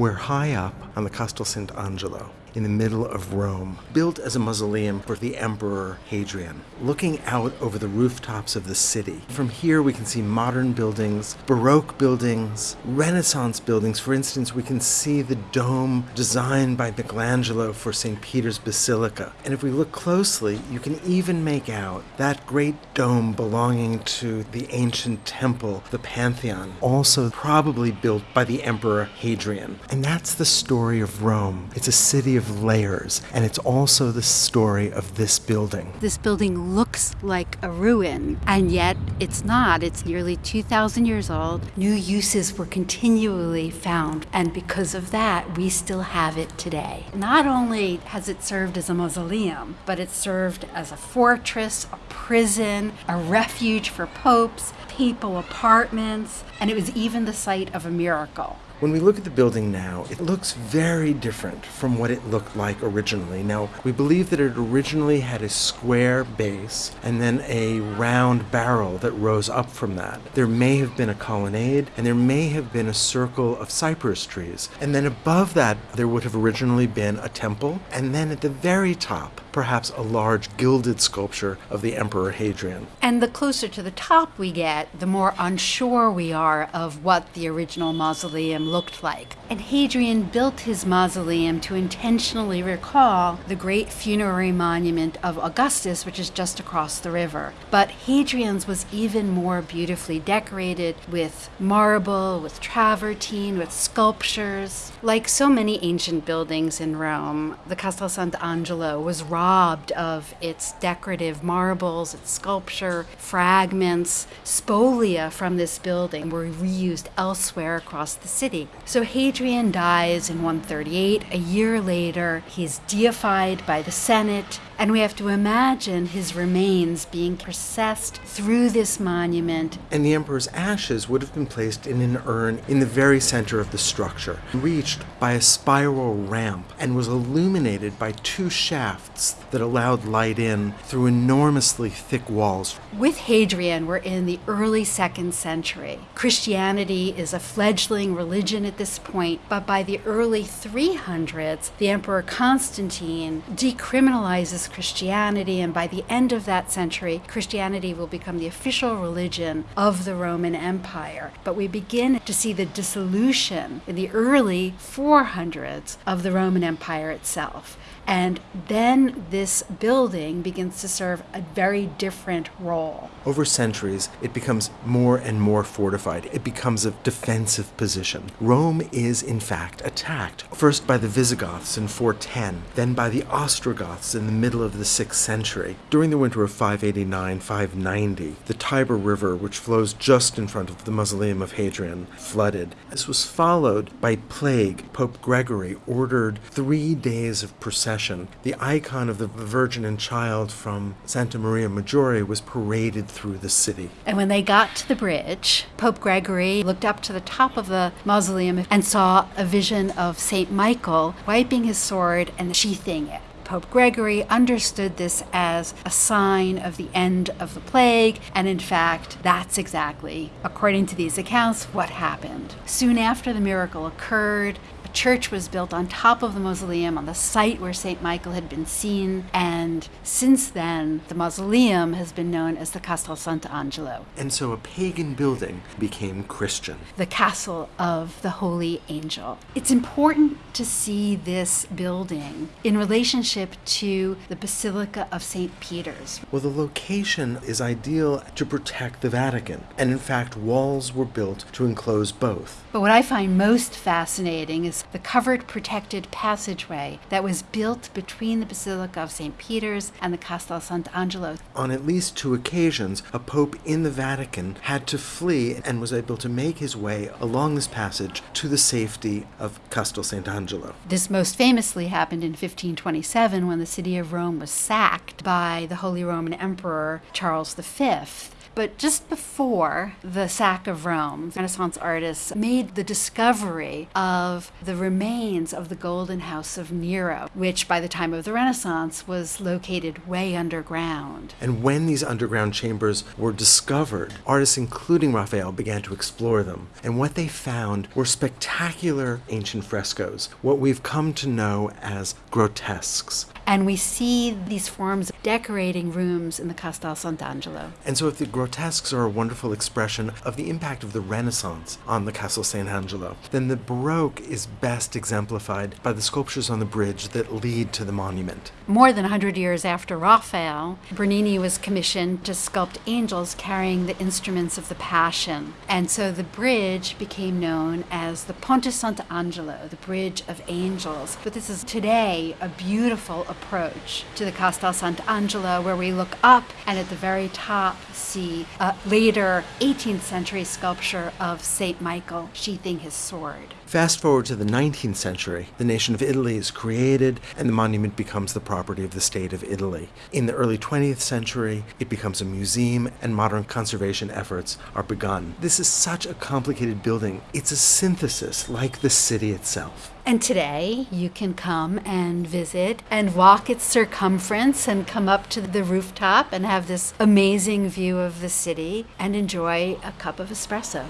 We're high up on the Castel Sant'Angelo in the middle of Rome, built as a mausoleum for the Emperor Hadrian, looking out over the rooftops of the city. From here, we can see modern buildings, Baroque buildings, Renaissance buildings. For instance, we can see the dome designed by Michelangelo for St. Peter's Basilica. And if we look closely, you can even make out that great dome belonging to the ancient temple, the Pantheon, also probably built by the Emperor Hadrian. And that's the story of Rome. It's a city of layers, and it's also the story of this building. This building looks like a ruin, and yet it's not. It's nearly 2,000 years old. New uses were continually found, and because of that, we still have it today. Not only has it served as a mausoleum, but it served as a fortress, a prison, a refuge for popes, papal apartments, and it was even the site of a miracle. When we look at the building now, it looks very different from what it looked like originally. Now, we believe that it originally had a square base and then a round barrel that rose up from that. There may have been a colonnade and there may have been a circle of cypress trees. And then above that, there would have originally been a temple. And then at the very top, perhaps a large gilded sculpture of the Emperor Hadrian. And the closer to the top we get, the more unsure we are of what the original mausoleum looked like. And Hadrian built his mausoleum to intentionally recall the great funerary monument of Augustus, which is just across the river. But Hadrian's was even more beautifully decorated with marble, with travertine, with sculptures. Like so many ancient buildings in Rome, the Castel Sant'Angelo was robbed of its decorative marbles, its sculpture, fragments, spolia from this building were reused elsewhere across the city. So Hadrian dies in 138. A year later, he's deified by the Senate, and we have to imagine his remains being processed through this monument. And the emperor's ashes would have been placed in an urn in the very center of the structure, reached by a spiral ramp, and was illuminated by two shafts that allowed light in through enormously thick walls. With Hadrian, we're in the early second century. Christianity is a fledgling religion at this point, but by the early 300s, the Emperor Constantine decriminalizes Christianity, and by the end of that century, Christianity will become the official religion of the Roman Empire. But we begin to see the dissolution in the early 400s of the Roman Empire itself. And then this building begins to serve a very different role. Over centuries, it becomes more and more fortified. It becomes a defensive position. Rome is, in fact, attacked, first by the Visigoths in 410, then by the Ostrogoths in the middle of the 6th century. During the winter of 589 590, the Tiber River, which flows just in front of the mausoleum of Hadrian, flooded. This was followed by plague. Pope Gregory ordered three days of procession the icon of the Virgin and Child from Santa Maria Maggiore was paraded through the city. And when they got to the bridge, Pope Gregory looked up to the top of the mausoleum and saw a vision of St. Michael wiping his sword and sheathing it. Pope Gregory understood this as a sign of the end of the plague, and in fact, that's exactly, according to these accounts, what happened. Soon after the miracle occurred, church was built on top of the mausoleum on the site where St. Michael had been seen, and since then, the mausoleum has been known as the Castel Sant'Angelo. And so a pagan building became Christian. The castle of the Holy Angel. It's important to see this building in relationship to the Basilica of St. Peter's. Well, the location is ideal to protect the Vatican, and in fact, walls were built to enclose both. But what I find most fascinating is the covered protected passageway that was built between the Basilica of St. Peter's and the Castel Sant'Angelo. On at least two occasions, a pope in the Vatican had to flee and was able to make his way along this passage to the safety of Castel Sant'Angelo. This most famously happened in 1527 when the city of Rome was sacked by the Holy Roman Emperor Charles V But just before the sack of Rome, Renaissance artists made the discovery of the remains of the Golden House of Nero, which by the time of the Renaissance was located way underground. And when these underground chambers were discovered, artists, including Raphael, began to explore them. And what they found were spectacular ancient frescoes, what we've come to know as grotesques. And we see these forms decorating rooms in the Castel Sant'Angelo. And so, if the grotesques are a wonderful expression of the impact of the Renaissance on the Castel Sant'Angelo, then the Baroque is best exemplified by the sculptures on the bridge that lead to the monument. More than 100 years after Raphael, Bernini was commissioned to sculpt angels carrying the instruments of the Passion. And so the bridge became known as the Ponte Sant'Angelo, the Bridge of Angels. But this is today a beautiful approach to the Castel Sant'Angelo where we look up and at the very top see a later 18th century sculpture of St. Michael sheathing his sword. Fast forward to the 19th century, the nation of Italy is created and the monument becomes the property of the state of Italy. In the early 20th century, it becomes a museum and modern conservation efforts are begun. This is such a complicated building. It's a synthesis like the city itself. And today you can come and visit and walk its circumference and come up to the rooftop and have this amazing view of the city and enjoy a cup of espresso.